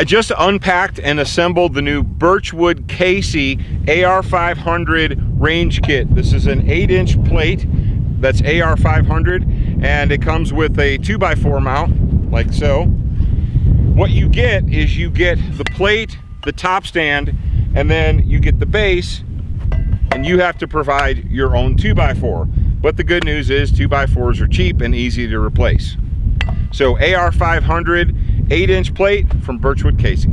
I just unpacked and assembled the new Birchwood Casey AR500 range kit. This is an 8 inch plate that's AR500 and it comes with a 2x4 mount like so. What you get is you get the plate, the top stand, and then you get the base and you have to provide your own 2x4. But the good news is 2x4s are cheap and easy to replace. So AR500 8 inch plate from Birchwood Casey.